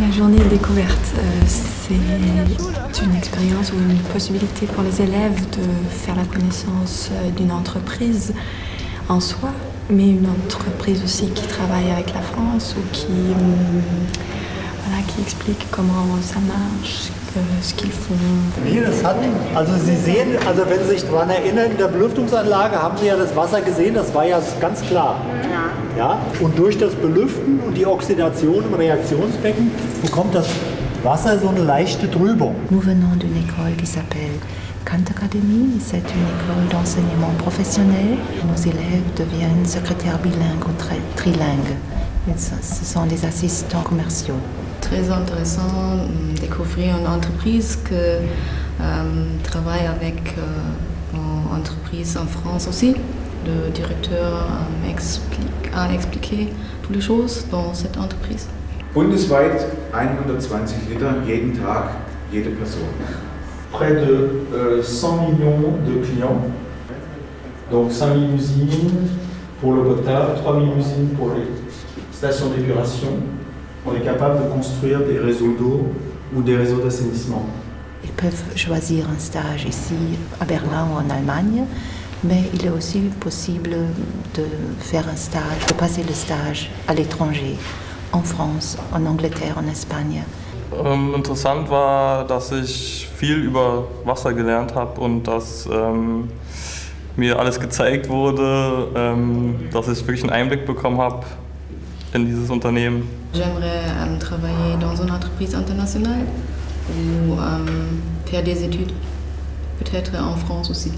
La journée découverte, euh, c'est une expérience ou une possibilité pour les élèves de faire la connaissance euh, d'une entreprise en soi, mais une entreprise aussi qui travaille avec la France ou qui, qui explique comment ça marche, ce qu'ils font. Also Sie sehen, also wenn Sie sich daran erinnern, in der Belüftungsanlage haben Sie ja das Wasser gesehen, das ganz. Ja. Und durch das Belüften und die Oxidation im Reaktionsbecken bekommt das Wasser so eine leichte Trübung. Nous venons d'une école qui s'appelle Kant Academy. C'est une école d'enseignement professionnel. Nos élèves deviennent secrétaires bilingues ou tri- trilingues. Ce sont des assistants commerciaux. Très intéressant de découvrir une entreprise qui travaille avec euh, une entreprise en France aussi. Le directeur euh, explique- a expliqué toutes les choses dans cette entreprise. Bundesweit 120 Liter jeden Tag, jede Person. près de euh, 100 millions de clients. Donc 5000 usines pour l'eau potable, 3000 usines pour les stations d'épuration. On est capable de construire des réseaux d'eau ou des réseaux d'assainissement. Ils peuvent choisir un stage ici à Berlin ou en Allemagne, mais il est aussi possible de faire un stage, de passer le stage à l'étranger, en France, en Angleterre, en Espagne. Ähm, interessant war, dass ich viel über Wasser gelernt habe und dass ähm, mir alles gezeigt wurde, ähm, dass ich wirklich einen Einblick bekommen habe in dieses Unternehmen. J'aimerais euh, travailler dans une entreprise internationale ou euh, faire des études, peut-être en France aussi.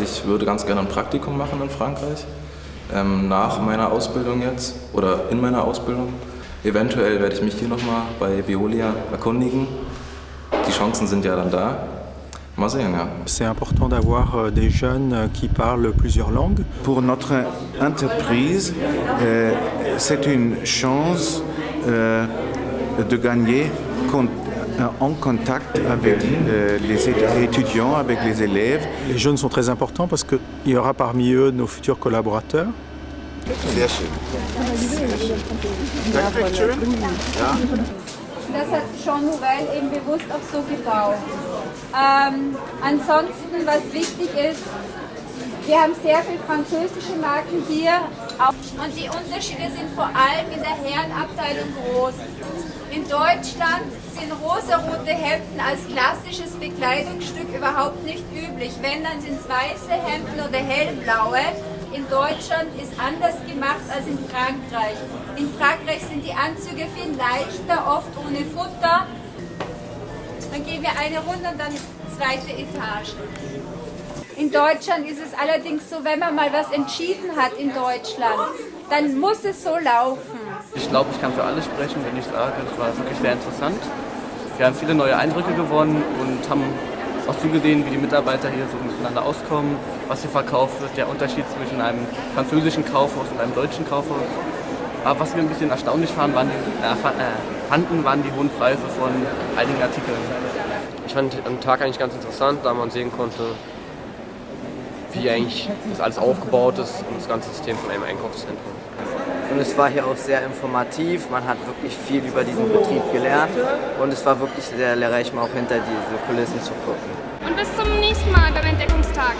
Ich würde ganz gerne ein Praktikum machen in Frankreich, ähm, nach meiner Ausbildung jetzt oder in meiner Ausbildung. Eventuell werde ich mich hier nochmal bei Veolia erkundigen. Die Chancen sind ja dann da. Mal sehen, ja. C'est important d'avoir euh, des jeunes euh, qui parlent plusieurs langues. Pour notre entreprise, euh, c'est une chance euh, de gagner euh, en contact avec euh, les étu- étudiants, avec les élèves. Les jeunes sont très importants parce qu'il y aura parmi eux nos futurs collaborateurs. Sehr schön. Danke schön. Ja. Das hat Jean Nouvel eben bewusst auch so gebaut. Ähm, ansonsten, was wichtig ist, wir haben sehr viele französische Marken hier. Und die Unterschiede sind vor allem in der Herrenabteilung groß. In Deutschland sind rosarote Hemden als klassisches Bekleidungsstück überhaupt nicht üblich. Wenn, dann sind es weiße Hemden oder hellblaue. In Deutschland ist anders gemacht als in Frankreich. In Frankreich sind die Anzüge viel leichter, oft ohne Futter. Dann gehen wir eine Runde und dann zweite Etage. In Deutschland ist es allerdings so, wenn man mal was entschieden hat in Deutschland, dann muss es so laufen. Ich glaube, ich kann für alle sprechen, wenn ich sage, es war wirklich sehr interessant. Wir haben viele neue Eindrücke gewonnen und haben auch zugesehen, wie die Mitarbeiter hier so miteinander auskommen, was hier verkauft wird, der Unterschied zwischen einem französischen Kaufhaus und einem deutschen Kaufhaus. Aber was wir ein bisschen erstaunlich fanden, waren die, äh, äh, fanden, waren die hohen Preise von einigen Artikeln. Ich fand den Tag eigentlich ganz interessant, da man sehen konnte, wie eigentlich das alles aufgebaut ist und das ganze System von einem Einkaufszentrum. Und es war hier auch sehr informativ, man hat wirklich viel über diesen Betrieb gelernt und es war wirklich sehr lehrreich, mal auch hinter diese Kulissen zu gucken. Und bis zum nächsten Mal beim Entdeckungstag.